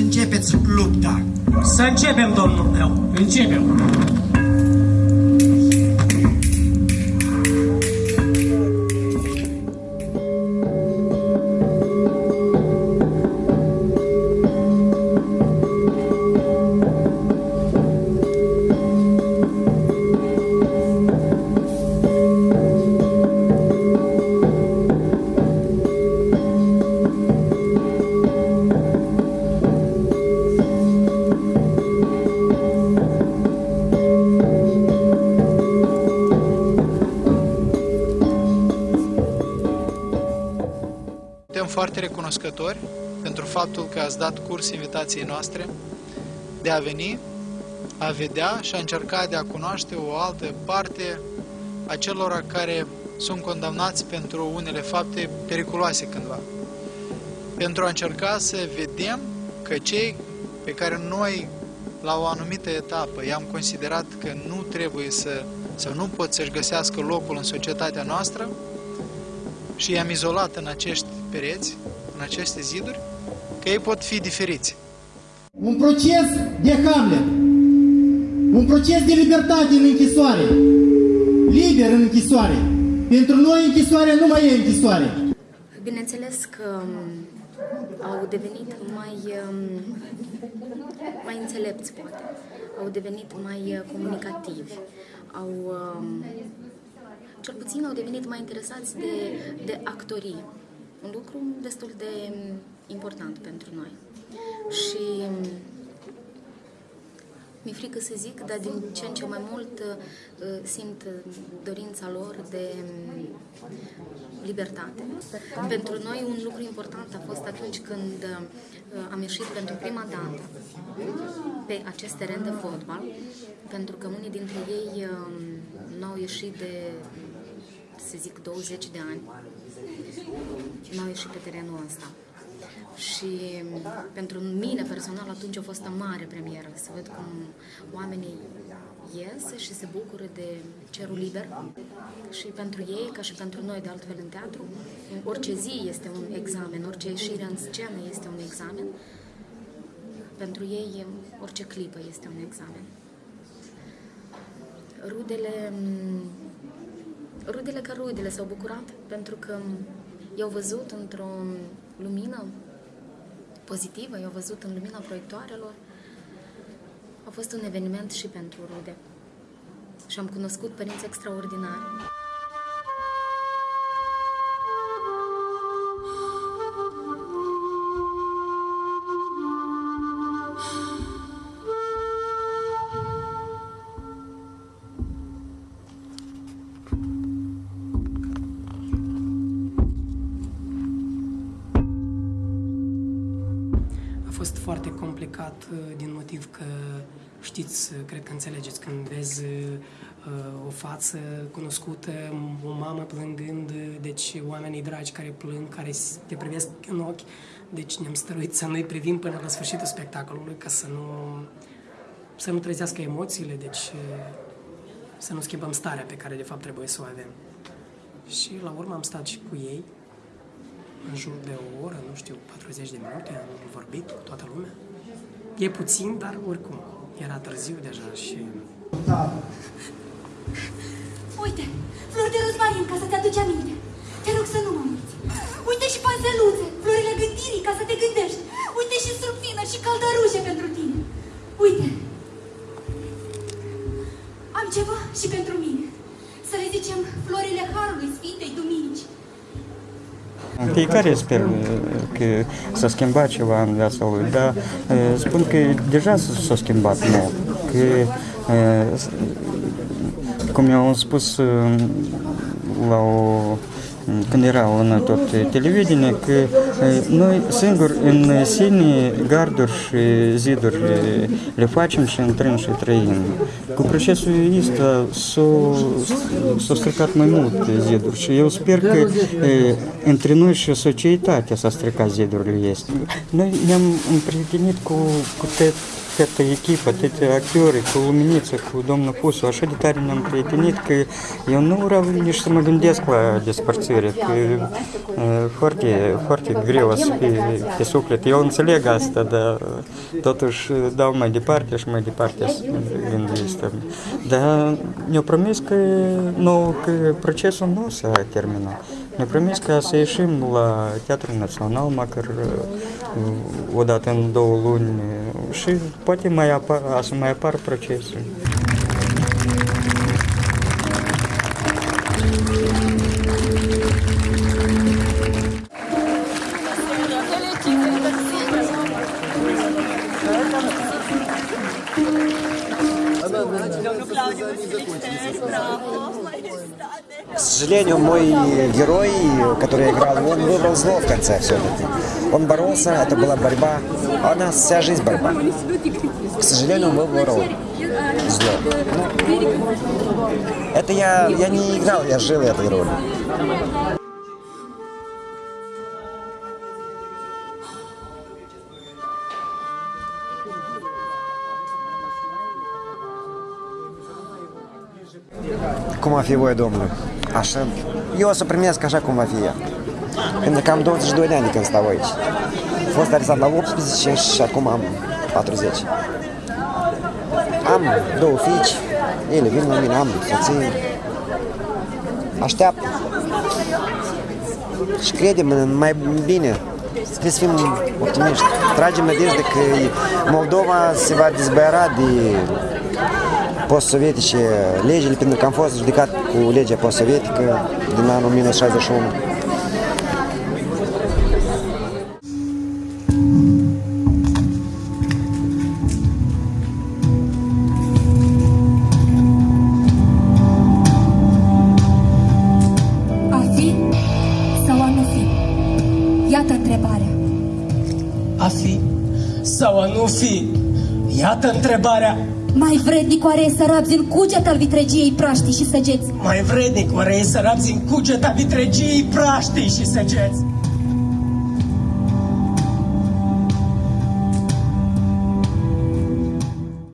începeți lupta. Să începem, domnul meu, începem. Suntem foarte recunoscători pentru faptul că ați dat curs invitației noastre de a veni, a vedea și a încerca de a cunoaște o altă parte a celor care sunt condamnați pentru unele fapte periculoase cândva. Pentru a încerca să vedem că cei pe care noi la o anumită etapă i-am considerat că nu trebuie să, sau nu pot să-și găsească locul în societatea noastră și i-am izolat în acești pereți, în aceste ziduri, că ei pot fi diferiți. Un proces de Hamlet. Un proces de libertate în închisoare. Liber în închisoare. Pentru noi închisoarea nu mai e închisoare. Bineînțeles că um, au devenit mai, um, mai înțelepți, poate. Au devenit mai uh, comunicativi. Au, um, cel puțin au devenit mai interesați de, de actorii. Un lucru destul de um, important pentru noi. Și um, mi-e frică să zic, dar din ce în ce mai mult uh, simt uh, dorința lor de um, libertate. Pentru noi un lucru important a fost atunci când uh, am ieșit pentru prima dată pe acest teren de fotbal, pentru că unii dintre ei um, nu au ieșit de, să zic, 20 de ani, nu au ieșit pe terenul ăsta. Și um, pentru mine personal atunci a fost o mare premieră să văd cum oamenii ies și se bucură de cerul liber și pentru ei, ca și pentru noi de altfel în teatru, orice zi este un examen, orice ieșire în scenă este un examen. Pentru ei, orice clipă este un examen. Rudele, rudele ca rudele s-au bucurat pentru că i-au văzut într-o lumină pozitivă, i-au văzut în lumina proiectoarelor. A fost un eveniment și pentru rude. Și am cunoscut părinți extraordinari. Fost foarte complicat uh, din motiv că știți, uh, cred că înțelegeți, când vezi uh, o față cunoscută, o mamă plângând, uh, deci oamenii dragi care plâng, care s- te privesc în ochi, deci ne-am stăruit să nu-i privim până la sfârșitul spectacolului ca să nu, să nu trezească emoțiile, deci uh, să nu schimbăm starea pe care de fapt trebuie să o avem. Și la urmă am stat și cu ei, în jur de o oră, nu știu, 40 de minute, am vorbit cu toată lumea. E puțin, dar oricum, era târziu deja și Uite, flori de rozmarin ca să te aduci aminte. Te rog să nu mă uiți. Uite și panseluțe, florile gândirii ca să te gândești. Uite și surfină și caldărușe pentru tine. Uite. Am ceva și pentru mine. Să le zicem florile Harului Sfintei Duminici. Пейкарь из Перми, Соскимбач Иван Вясовый, да, спункой держаться Соскимбат, но к кумя он спус лау s-a schimbat mult. Că, uh, s- cum mi-au spus uh, la o, când erau în tot televiziune, că uh, noi singuri în sine garduri și ziduri le, le facem și intrăm și trăim. Cu procesul ăsta s-au s-au stricat mai mult ziduri și eu sper că e, între noi și societatea s-a stricat zidurile este. Noi ne-am împrietenit cu, cu te, atâta echipă, atâtea actori, cu Luminiță, cu domnul Pusu, așa de tare ne-am prietenit că eu nu vreau nici să mă gândesc la despărțire, că e, foarte, foarte greu să fie pe suflet. Eu înțeleg asta, dar totuși dau mai departe și mai departe să gândesc. Dar ne-au promis că, nu, că procesul nu s-a terminat. Ne-au promis că să ieșim К сожалению, мой герой, который я играл, он выбрал зло в конце все-таки. Он боролся, это была борьба, а у нас вся жизнь борьба. К сожалению, он выбрал зло. Ну, это я, я не играл, я жил этой ролью. Fi voie Domnului? Așa, eu o să primesc așa cum va fi ea. Pentru că am 22 de ani de când stau aici. Am fost arestat la 18 și acum am 40. Am două fiici, ele vin la mine, am soții. Așteaptă. Și credem în mai bine. Trebuie să fim optimiști. Tragem nădejde că Moldova se va dezbăiara de post-sovietice legile, pentru că am fost judecat cu legea post-sovietică din anul 1961. A fi sau a nu fi? Iată întrebarea. A fi sau a nu fi? Iată întrebarea. Mai vrednic oare e să rabzi în cuget al vitregiei praștii și săgeți? Mai vrednic oare e să rabzi în cugeta vitregiei praștii și săgeți?